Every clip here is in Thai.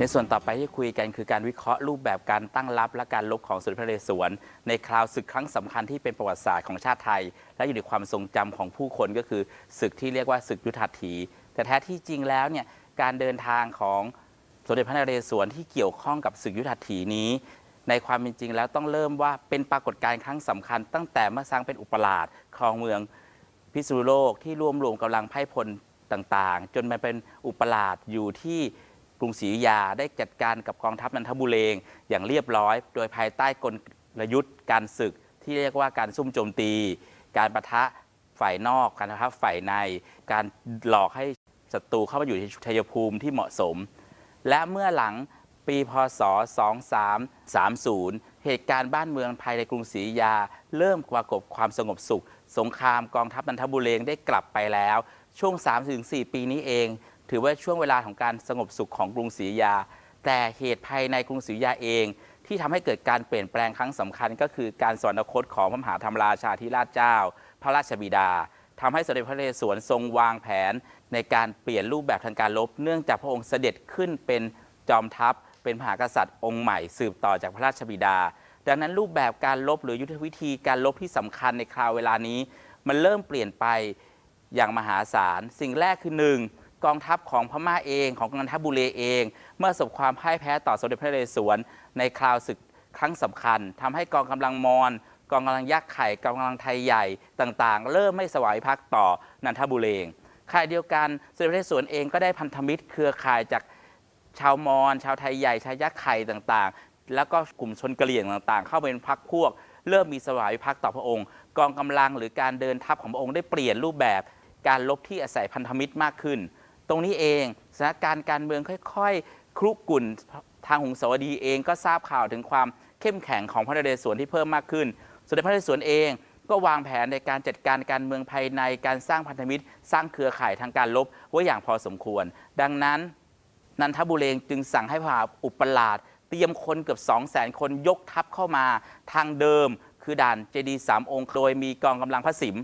ในส่วนต่อไปที่คุยกันคือการวิเคราะห์รูปแบบการตั้งรับและการลบของสมเด็จพระเรศวร ในคราวศึกครั้งสำคัญที่เป็นประวัติศาสตร์ของชาติไทย และอยู่ในความทรงจำของผู้คนก็คือศึกที่เรียกว่าศึกยุทธหัตถีแต่แท้ที่จริงแล้วเนี่ย การเดินทางของสมเด็จพระนเรศวรที่เกี่ยวข้องกับศึกยุทธถีนี้ ในความเป็นจริงแล้วต้องเริ่มว่าเป็นปรากฏการณ์ครั้งสำคัญ ตั้งแต่เมื่อสร้างเป็นอุปราชครองเมืองพิษณุโลกที่รวมรวมกำลังไพ่พลต่างๆ จนมาเป็นอุปราชอยู่ที่กรุงศรีอยุธยาได้จัดการกับกองทัพนันทบุเรงอย่างเรียบร้อย โดยภายใต้กลยุทธ์การศึกที่เรียกว่าการซุ่มโจมตี การประทะฝ่ายนอก การประทะฝ่ายใน การหลอกให้ ศัตรูเข้ามาอยู่ในชัยภูมิที่เหมาะสม และเมื่อหลังปีพศ 2330 เหตุการณ์บ้านเมืองภายในกรุงศรีอยุธยา เริ่มปรากฏความสงบสุข สงครามกองทัพนันทบุเรงได้กลับไปแล้ว ช่วง 3-4 ปีนี้เอง ถือว่าช่วงเวลาของการสงบสุขของกรุงศรีอยุธยา แต่เหตุภายในกรุงศรีอยุธยาเอง ที่ทำให้เกิดการเปลี่ยนแปลงครั้งสำคัญ ก็คือการสวรรคตของพระมหาธรรมราชาธิราชเจ้า พระราชบิดาทำให้สมเด็จพระนเรศวรทรงวางแผน ในการเปลี่ยนรูปแบบทางการรบเนื่องจากพระองค์เสด็จขึ้นเป็นจอมทัพ เป็นมหากษัตริย์องค์ใหม่สืบต่อจากพระราชบิดา ดังนั้นรูปแบบการลบหรือยุทธวิธีการลบที่สำคัญในคราวเวลานี้ มันเริ่มเปลี่ยนไปอย่างมหาศาล สิ่งแรกคือหนึ่งกองทัพของพม่าเองของกองทัพบุเรเอง เมื่อสบความพ่ายแพ้ต่อสมเด็จพระนเรศวรในคราวศึกครั้งสำคัญทำให้กองกำลังมอญกองกำลังยักษ์ไข่กองกำลังไทยใหญ่ต่างๆ เริ่มไม่สวายพักต่อนันทบุเรง ข่ายเดียวกันสมเด็จพระเรศวรเองก็ได้พันธมิตรเครือข่ายจากชาวมอญชาวไทยใหญ่ชาวยักษ์ไข่ต่างๆ แล้วก็กลุ่มชนกะเหรี่ยงต่างๆ เข้าเป็นพักพวก เริ่มมีสวายพักต่อพระองค์ กองกำลังหรือการเดินทัพของพระองค์ได้เปลี่ยนรูปแบบ การลบที่อาศัยพันธมิตรมากขึ้น ตรงนี้เองสถานการณ์การเมืองค่อยๆครุกรุ่นทางหงสาวดีเองก็ทราบข่าวถึงความเข้มแข็งของพระนเรศวรที่เพิ่มมากขึ้นสมเด็จพระนเรศวรเอง ก็วางแผนในการจัดการการเมืองภายในการสร้างพันธมิตร สร้างเครือข่ายทางการลบไว้อย่างพอสมควร ดังนั้นนันทบุเรงจึงสั่งให้พระอุปราชเตรียมคนเกือบ 2 0 0 0 0 คนยกทัพเข้ามาทางเดิม คือด่านเจดีสามองค์โดยมีกองกำลังพระสิม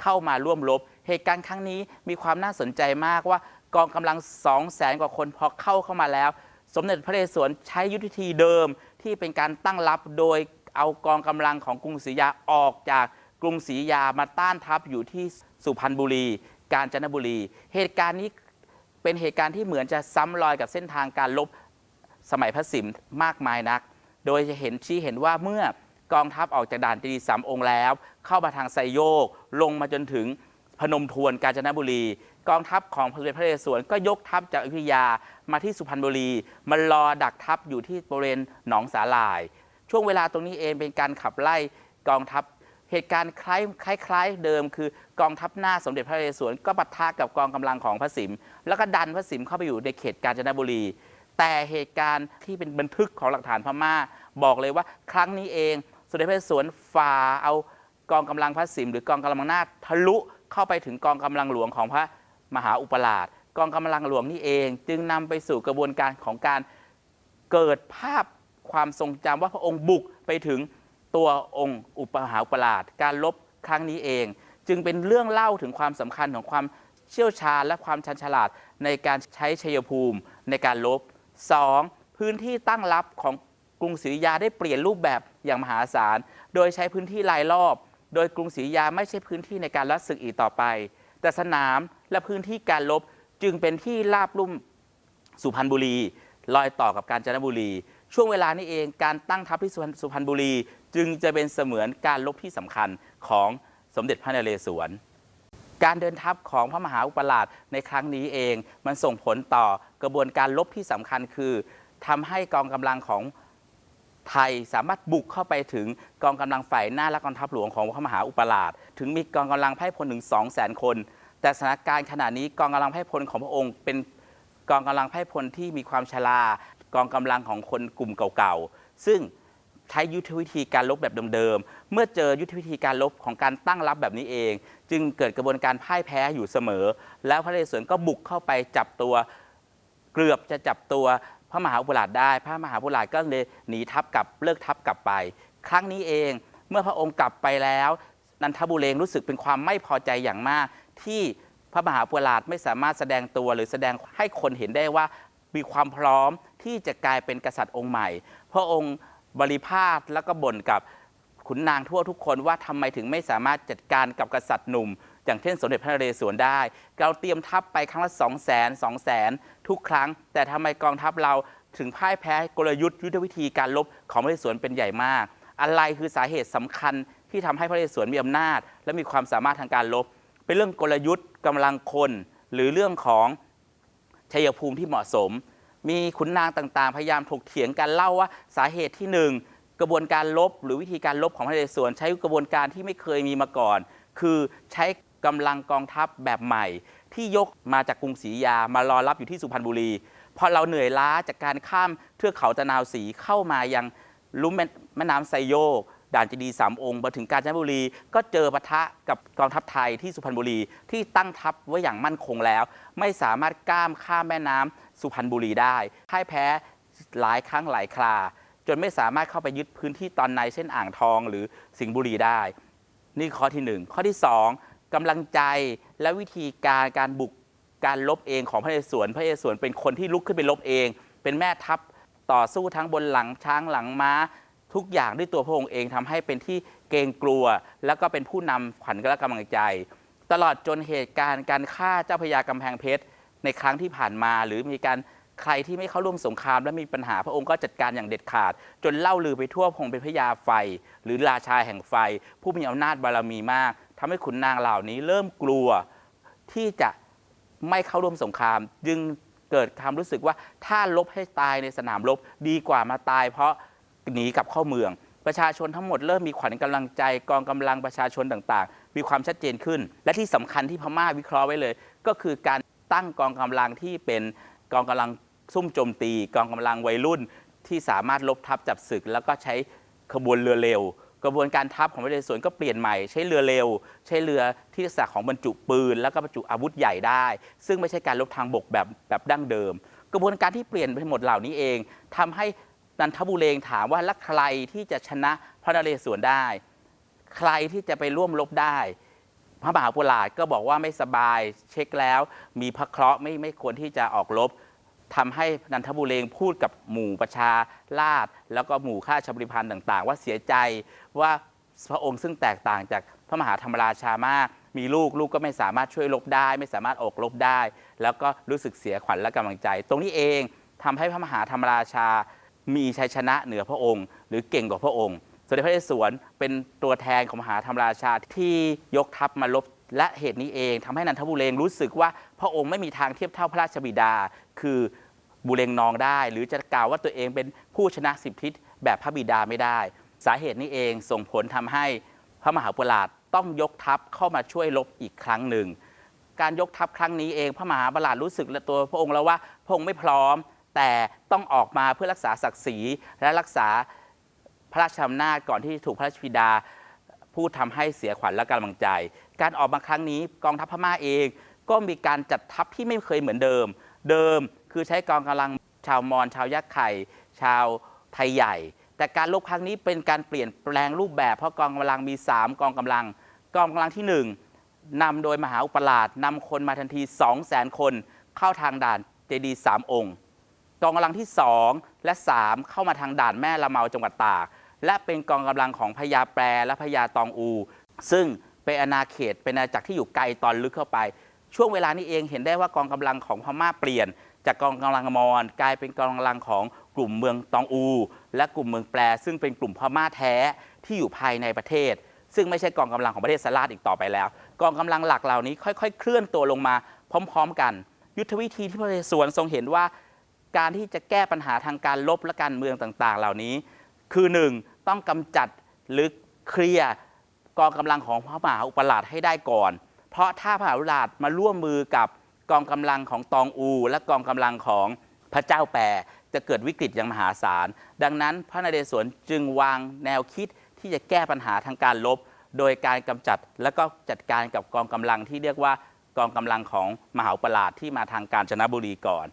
เข้ามาร่วมรบเหตุการณ์ครั้งนี้มีความน่าสนใจมากว่ากองกำลัง 2 0 0แสนกว่าคนพอเข้าเข้ามาแล้ว สมเด็จพระนเรศวรใช้ยุทธวิธีเดิมที่เป็นการตั้งรับโดยเอากองกำลังของกรุงศรีอยุธยาออกจาก กรุงศรีอยามาต้านทัพอยู่ที่สุพรรณบุรี กาญจนบุรี เหตุการณ์นี้เป็นเหตุการณ์ที่เหมือนจะซ้ำรอยกับเส้นทางการลบสมัยพระสิมมากมายนัก โดยจะเห็นชี้เห็นว่าเมื่อกองทัพออกจากด่านเจดีสามองค์แล้ว เข้ามาทางไซโยก ลงมาจนถึงพนมทวนกาญจนบุรี กองทัพของพระเดชพระนเรศวรก็ยกทัพจากอยุธยามาที่สุพรรณบุรีมารอดักทัพอยู่ที่บริเวณหนองสาหร่าย ช่วงเวลาตรงนี้เองเป็นการขับไล่กองทัพ เหตุการณ์คล้ายคล้ายเดิม คือกองทัพหน้าสมเด็จพระนเรศวรก็ปะทะกับกองกำลังของพระสิมแล้วก็ดันพระสิมเข้าไปอยู่ในเขตกาญจนบุรี แต่เหตุการณ์ที่เป็นบันทึกของหลักฐานพม่า บอกเลยว่าครั้งนี้เอง สมเด็จพระนเรศวรฝ่าเอากองกำลังพระสิมหรือกองกำลังหน้าทะลุเข้าไปถึงกองกำลังหลวงของพระมหาอุปราชกองกำลังหลวงนี่เอง จึงนำไปสู่กระบวนการของการเกิดภาพความทรงจำว่าพระองค์บุกไปถึง ตัวองค์อุปหาอุปราชการลบครั้งนี้เอง จึงเป็นเรื่องเล่าถึงความสำคัญของความเชี่ยวชาญและความชันฉลาดในการใช้ชัยภูมิในการลบ 2. พื้นที่ตั้งรับของกรุงศรีอยุธยาได้เปลี่ยนรูปแบบอย่างมหาศาล โดยใช้พื้นที่รายรอบ โดยกรุงศรีอยุธยาไม่ใช่พื้นที่ในการรัดศึกอีกต่อไป แต่สนามและพื้นที่การลบจึงเป็นที่ราบลุ่มสุพรรณบุรีรอยต่อกับกาญจนบุรี ช่วงเวลานี้เองการตั้งทัพที่สุพรรณบุรี จึงจะเป็นเสมือนการลบที่สำคัญของสมเด็จพระนเรศวร การเดินทัพของพระมหาอุปราชในครั้งนี้เอง มันส่งผลต่อกระบวนการลบที่สำคัญคือทำให้กองกำลังของไทยสามารถบุกเข้าไปถึงกองกำลังฝ่ายหน้าและกองทัพหลวงของพระมหาอุปราช ถึงมีกองกำลังไพ่พลถึง2 0 0 0 0 0 คน แต่สถานการณ์ขณะนี้กองกำลังไพ่พลของพระองค์ เป็นกองกำลังไพ่พลที่มีความชรากองกำลังของคนกลุ่มเก่าๆซึ่ง ใช้ยุทธวิธีการลบแบบเดิมๆ เมื่อเจอยุทธวิธีการลบของการตั้งรับแบบนี้เอง จึงเกิดกระบวนการพ่ายแพ้อยู่เสมอ แล้วพระนเรศวรก็บุกเข้าไปจับตัวเกือบจะจับตัวพระมหาอุปราชได้ พระมหาอุปราชก็เลยหนีทัพกลับเลิกทัพกลับไป ครั้งนี้เองเมื่อพระองค์กลับไปแล้ว นันทบุเรงรู้สึกเป็นความไม่พอใจอย่างมาก ที่พระมหาอุปราชไม่สามารถแสดงตัวหรือแสดงให้คนเห็นได้ว่ามีความพร้อมที่จะกลายเป็นกษัตริย์องค์ใหม่ พระองค์ บริพาทแล้วก็บ่นกับขุนนางทั่วทุกคนว่าทำไมถึงไม่สามารถจัดการกับกษัตริย์หนุ่ม อย่างเช่นสมเด็จพระนเรศวรได้ เราเตรียมทัพไปครั้งละ2 0 0 0 0 0 2 0 0 0 0ทุกครั้ง แต่ทำไมกองทัพเราถึงพ่ายแพ้กลยุทธ์ยุทธวิธีการลบของพระนเรศวรเป็นใหญ่มาก อะไรคือสาเหตุสำคัญที่ทำให้พระนเรศวรมีอำนาจ และมีความสามารถทางการลบ เป็นเรื่องกลยุทธ์กำลังคน หรือเรื่องของชัยภูมิที่เหมาะสม มีขุนนางต่างๆ พยายามถกเถียงกันเล่าว่าสาเหตุที่หนึ่งกระบวนการลบ หรือวิธีการลบของพระนเรศวรใช้กระบวนการที่ไม่เคยมีมาก่อน คือใช้กำลังกองทัพแบบใหม่ ที่ยกมาจากกรุงศรีอยุธยามารอรับอยู่ที่สุพรรณบุรีพอเราเหนื่อยล้าจากการข้ามเทือกเขาตะนาวศรีเข้ามายังลุ่มแม่แม่น้ำไซโยก ด่านเจดีสามองค์มาถึงกาญจนบุรี ก็เจอปะทะกับกองทัพไทยที่สุพรรณบุรีที่ตั้งทัพไว้อย่างมั่นคงแล้ว ไม่สามารถก้ามข้ามแม่น้ำสุพรรณบุรีได้พ่ายแพ้หลายครั้งหลายครา จนไม่สามารถเข้าไปยึดพื้นที่ตอนในเช่นอ่างทองหรือสิงห์บุรีได้ นี่ข้อที่หนึ่งข้อที่สองกำลังใจและวิธีการการบุกการลบเองของพระเรศวรพระเรศวรเป็นคนที่ลุกขึ้นไปลบเอง เป็นแม่ทัพต่อสู้ทั้งบนหลังช้างหลังม้า ทุกอย่างด้วยตัวพระองค์เองทำให้เป็นที่เกรงกลัว แล้วก็เป็นผู้นำขวัญและกำลังใจ ตลอดจนเหตุการณ์การฆ่าเจ้าพระยากำแพงเพชรในครั้งที่ผ่านมา หรือมีการใครที่ไม่เข้าร่วมสงคราม และมีปัญหาพระองค์ก็จัดการอย่างเด็ดขาด จนเล่าลือไปทั่วพงเป็นพระยาไฟ หรือราชาแห่งไฟ ผู้มีอำนาจบารมีมากทำให้ขุนนางเหล่านี้เริ่มกลัวที่จะไม่เข้าร่วมสงคราม จึงเกิดความรู้สึกว่าถ้าลบให้ตายในสนามรบดีกว่ามาตาย เพราะ หนีกลับเข้าเมือง ประชาชนทั้งหมดเริ่มมีขวัญกำลังใจกองกำลังประชาชนต่างๆ มีความชัดเจนขึ้น และที่สำคัญที่พม่าวิเคราะห์ไว้เลย ก็คือการตั้งกองกำลังที่เป็นกองกำลังซุ่มโจมตี กองกำลังวัยรุ่น ที่สามารถลบทับจับศึก แล้วก็ใช้ขบวนเรือเร็ว กระบวนการทัพของพระเรศสวรก็เปลี่ยนใหม่ ใช้เรือเร็ว ใช้เรือที่ลักษณะของบรรจุปืน แล้วก็บรรจุอาวุธใหญ่ได้ ซึ่งไม่ใช่การลบทางบกแบบแบบดั้งเดิม กระบวนการที่เปลี่ยนไปหมดเหล่านี้เองทำให้ นันทบุเรงถามว่าแล้วใครที่จะชนะพระนเรศวรได้ ใครที่จะไปร่วมรบได้ พระมหาปุราชก็บอกว่าไม่สบายเช็คแล้ว มีพระเคราะห์ไม่ไม่ควรที่จะออกรบทำให้นันทบุเรงพูดกับหมู่ประชาราษแล้วก็หมู่ข้าชบริพันธ์ต่าง ๆ ว่าเสียใจว่าพระองค์ซึ่งแตกต่างจากพระมหาธรรมราชามาก มีลูกลูกก็ไม่สามารถช่วยรบได้ ไม่สามารถออกรบได้ แล้วก็รู้สึกเสียขวัญและกำลังใจ ตรงนี้เองทำให้พระมหาธรรมราชา มีชัยชนะเหนือพระองค์ หรือเก่งกว่าพระองค์สมเด็จพระนเรศวรเป็นตัวแทนของมหาธรรมราชาที่ยกทัพมาลบและเหตุนี้เองทำให้นันทบุเรงรู้สึกว่าพระองค์ไม่มีทางเทียบเท่าพระราชบิดา คือบุเรงนองได้ หรือจะกล่าวว่าตัวเองเป็นผู้ชนะสิบทิศแบบพระบิดาไม่ได้ สาเหตุนี้เองส่งผลทำให้พระมหาปุราชต้องยกทัพเข้ามาช่วยรบอีกครั้งหนึ่ง การยกทัพครั้งนี้เองพระมหาปราดรู้สึกและตัวพระองค์แล้วว่าพระองค์ไม่พร้อม แต่ต้องออกมาเพื่อรักษาศักดิ์ศรีและรักษาพระราชอำนาจก่อนที่ถูกพระราชบิดาผู้ทำให้เสียขวัญและกำลังใจ การออกมาครั้งนี้กองทัพพม่าเองก็มีการจัดทัพที่ไม่เคยเหมือนเดิม เดิมคือใช้กองกำลังชาวมอญชาวยักษ์ไข่ ชาวไทยใหญ่ แต่การลบครั้งนี้เป็นการเปลี่ยนแปลงรูปแบบเพราะกองกำลังมี 3 กองกำลัง กองกำลังที่ 1นำโดยมหาอุปราชนำคนมาทันที 2 0 0 0 0 0 คนเข้าทางด่านเจดีย์สามองค์ กองกำลังที่ 2 และ 3 เข้ามาทางด่านแม่ละเมาจังหวัดตาก และเป็นกองกำลังของพญาแปรและพญาตองอู ซึ่งเป็นอาณาเขตเป็นอาณาจักรที่อยู่ไกลตอนลึกเข้าไป ช่วงเวลานี้เองเห็นได้ว่ากองกำลังของพม่าเปลี่ยน จากกองกำลังมอญกลายเป็นกองกำลังของกลุ่มเมืองตองอู และกลุ่มเมืองแปร ซึ่งเป็นกลุ่มพม่าแท้ที่อยู่ภายในประเทศ ซึ่งไม่ใช่กองกำลังของประเทศสลาดอีกต่อไปแล้ว กองกำลังหลักเหล่านี้ค่อย ๆ เคลื่อนตัวลงมาพร้อม ๆ กัน ยุทธวิธีที่พระนเรศวรทรงเห็นว่า การที่จะแก้ปัญหาทางการลบและการเมืองต่าง ๆ เหล่านี้ คือหนึ่งต้องกำจัดหรือเคลียร์กองกำลังของพระมหาอุปราชให้ได้ก่อน เพราะถ้าพระมหาอุปราชมาร่วมมือกับกองกำลังของตองอู และกองกำลังของพระเจ้าแปรจะเกิดวิกฤตอย่างมหาศาล ดังนั้นพระนเรศวรจึงวางแนวคิดที่จะแก้ปัญหาทางการลบ โดยการกำจัดและก็จัดการกับกองกำลังที่เรียกว่ากองกำลังของมหาอุปราชที่มาทางกาญจนบุรีก่อน